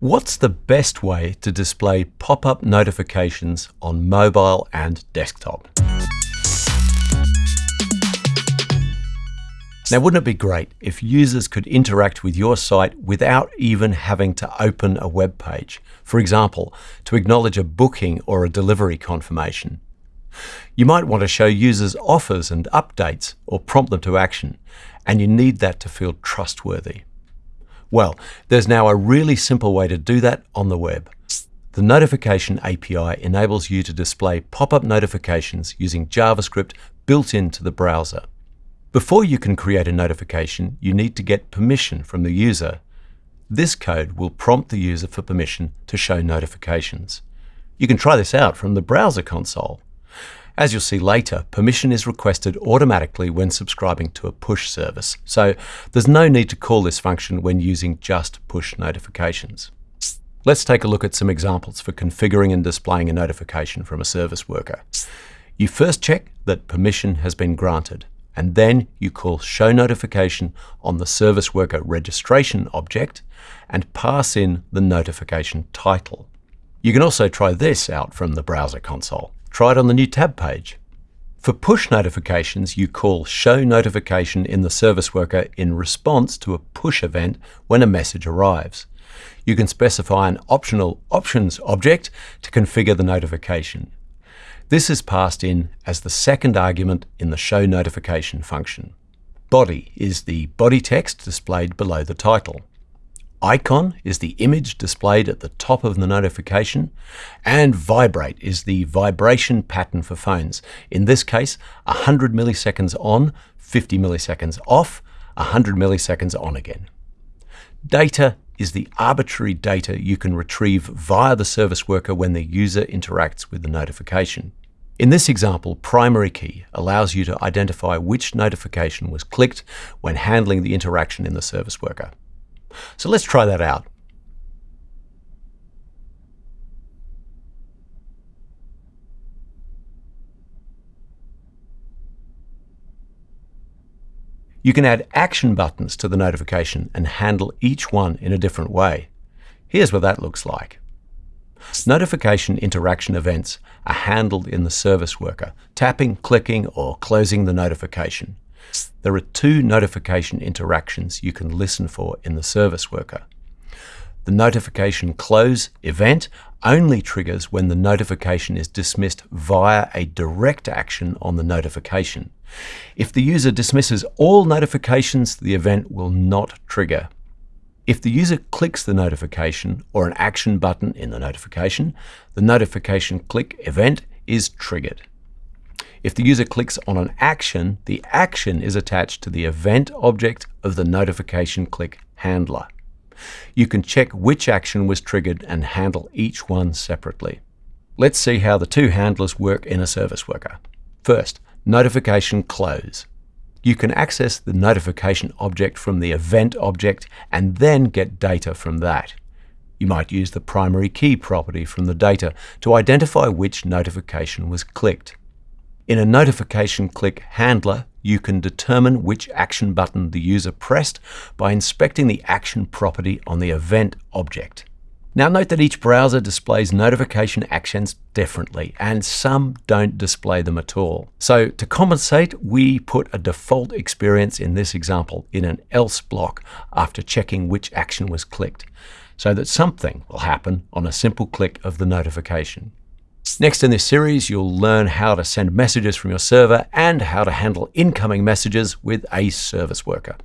What's the best way to display pop-up notifications on mobile and desktop? Now, wouldn't it be great if users could interact with your site without even having to open a web page? For example, to acknowledge a booking or a delivery confirmation. You might want to show users offers and updates or prompt them to action, and you need that to feel trustworthy. Well, there's now a really simple way to do that on the web. The Notification API enables you to display pop-up notifications using JavaScript built into the browser. Before you can create a notification, you need to get permission from the user. This code will prompt the user for permission to show notifications. You can try this out from the browser console. As you'll see later, permission is requested automatically when subscribing to a push service, so there's no need to call this function when using just push notifications. Let's take a look at some examples for configuring and displaying a notification from a service worker. You first check that permission has been granted, and then you call show notification on the service worker registration object and pass in the notification title. You can also try this out from the browser console. Try it on the new tab page. For push notifications, you call show notification in the service worker in response to a push event when a message arrives. You can specify an optional options object to configure the notification. This is passed in as the second argument in the show notification function. Body is the body text displayed below the title. Icon is the image displayed at the top of the notification, and vibrate is the vibration pattern for phones. In this case, 100 milliseconds on, 50 milliseconds off, 100 milliseconds on again. Data is the arbitrary data you can retrieve via the service worker when the user interacts with the notification. In this example, primary key allows you to identify which notification was clicked when handling the interaction in the service worker. So let's try that out. You can add action buttons to the notification and handle each one in a different way. Here's what that looks like. Notification interaction events are handled in the service worker, tapping, clicking, or closing the notification. There are two notification interactions you can listen for in the service worker. The notification close event only triggers when the notification is dismissed via a direct action on the notification. If the user dismisses all notifications, the event will not trigger. If the user clicks the notification or an action button in the notification, the notification click event is triggered. If the user clicks on an action, the action is attached to the event object of the notification click handler. You can check which action was triggered and handle each one separately. Let's see how the two handlers work in a service worker. First, notification close. You can access the notification object from the event object and then get data from that. You might use the primary key property from the data to identify which notification was clicked. In a notification click handler, you can determine which action button the user pressed by inspecting the action property on the event object. Now note that each browser displays notification actions differently, and some don't display them at all. So to compensate, we put a default experience in this example in an else block after checking which action was clicked, so that something will happen on a simple click of the notification. Next in this series, you'll learn how to send messages from your server and how to handle incoming messages with a service worker.